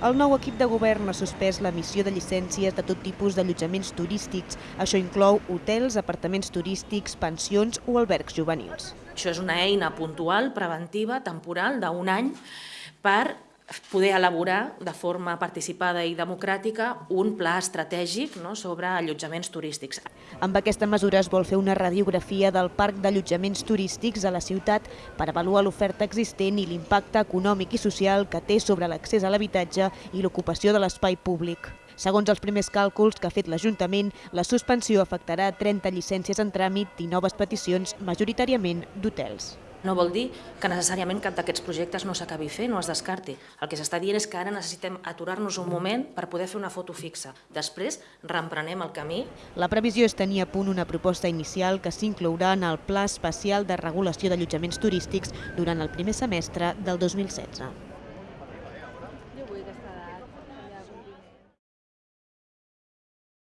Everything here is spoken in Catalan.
El nou equip de govern ha suspès l'emissió de llicències de tot tipus d'allotjaments turístics. Això inclou hotels, apartaments turístics, pensions o albergs juvenils. Això és una eina puntual, preventiva, temporal, d'un any, per poder elaborar de forma participada i democràtica un pla estratègic no, sobre allotjaments turístics. Amb aquesta mesura es vol fer una radiografia del parc d'allotjaments turístics a la ciutat per avaluar l'oferta existent i l'impacte econòmic i social que té sobre l'accés a l'habitatge i l'ocupació de l'espai públic. Segons els primers càlculs que ha fet l'Ajuntament, la suspensió afectarà 30 llicències en tràmit i noves peticions, majoritàriament d'hotels. No vol dir que necessàriament cap d'aquests projectes no s'acabi fent o es descarti. El que s'està dient és que ara necessitem aturar-nos un moment per poder fer una foto fixa. Després reemprenem el camí. La previsió és tenir a punt una proposta inicial que s'inclourà en el Pla Especial de Regulació d'Allotjaments Turístics durant el primer semestre del 2016.